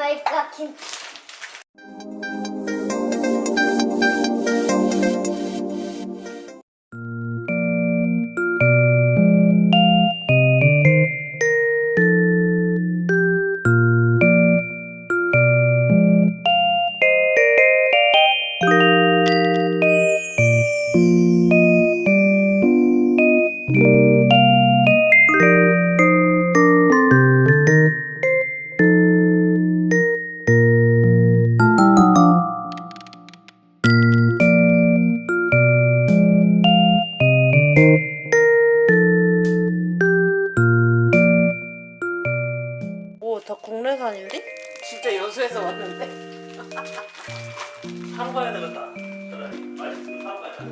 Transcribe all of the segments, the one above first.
vai ficar aqui. thank 다 국내산인데? 진짜 여수에서 왔는데? 사러 가야 되겠다. 그래. 맛있으면 사러 가자.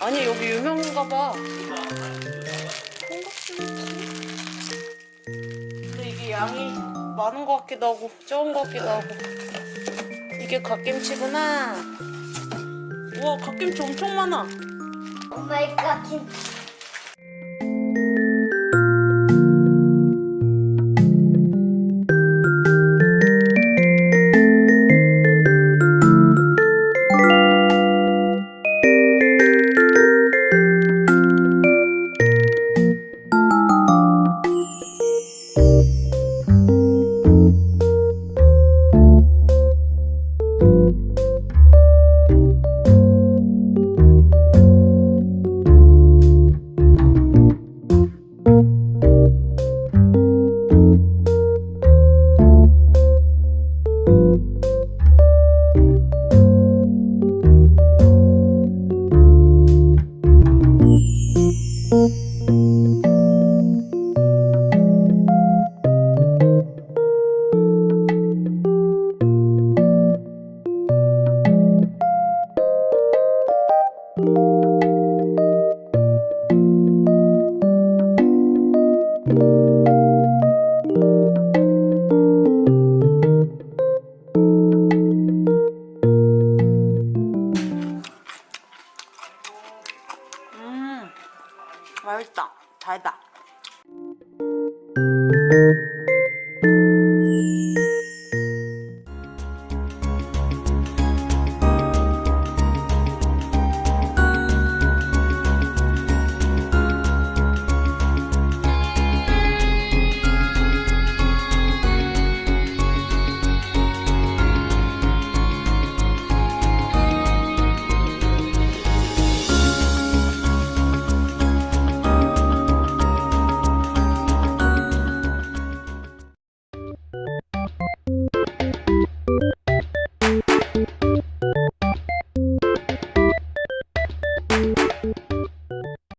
아니, 여기 유명한가 봐. 근데 이게 양이 많은 것 같기도 하고, 적은 것 같기도 하고. 이게 갓김치구나. 우와, 갓김치 엄청 많아. Oh my 갓 김치 我还打，他还打。